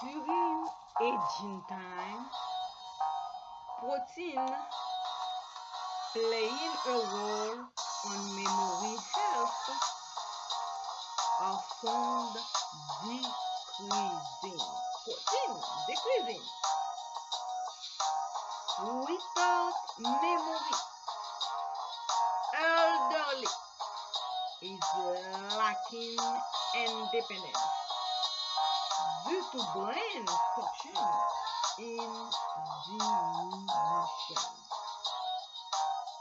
During aging time, protein playing a role on memory health are found decreasing. Protein decreasing. Without memory, elderly is lacking independence due to brain function in.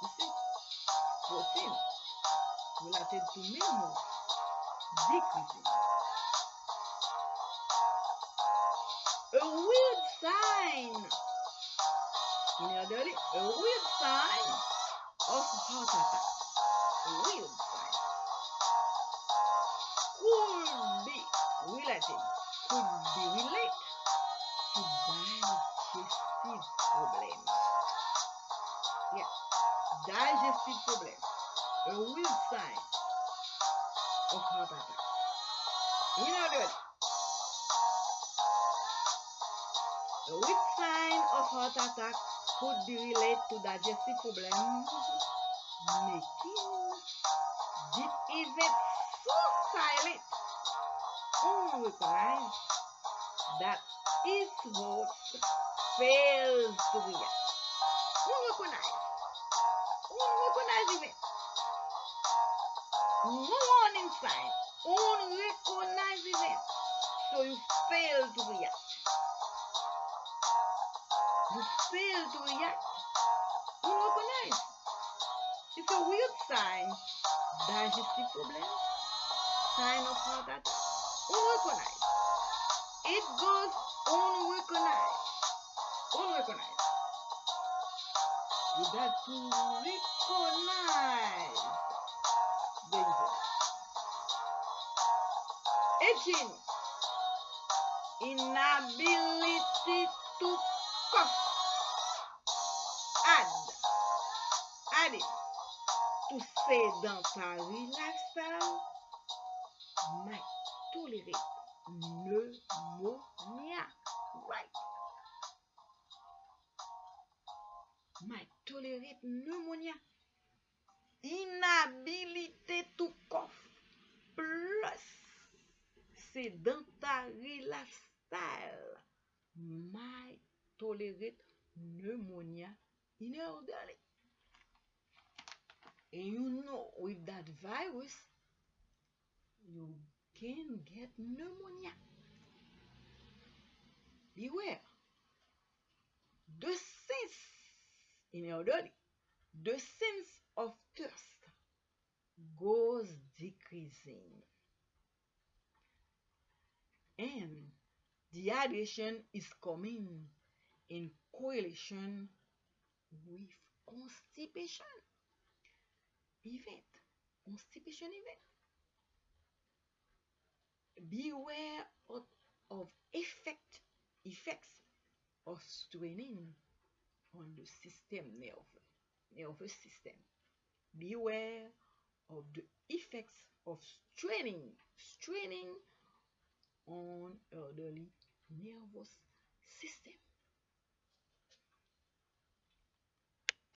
You see, protein related to memory decreasing. A weird sign in elderly, a weird sign of heart attack. A weird sign could be related, could be related to digestive problem. Yeah, digestive problem. A weird sign of heart attack. In elderly, a weak sign of heart attack could be related to digestive problem, making this event so silent, unrecognized, that its host fails to react. Unrecognized. Unrecognized event. No warning sign. Event. So you fail to react. You fail to react. Unrecognized. It's a weird sign. Digestive problem. Sign of heart attack. Unrecognized. It goes unrecognized. Unrecognized. You got to recognize the event. 18. Inability to cough. Add. Added to sedentary lifestyle might tolerate pneumonia. Right. Might tolerate pneumonia. Inability to cough plus sedentary lifestyle might tolerate pneumonia in elderly. And you know, with that virus, you can get pneumonia. Beware. The sense in elderly, the sense of thirst goes decreasing. And dehydration is coming in correlation with constipation event. Constipation event. Beware of, of effect effects of straining on the system nerve nervous system. Beware of the effects of straining straining on elderly nervous system.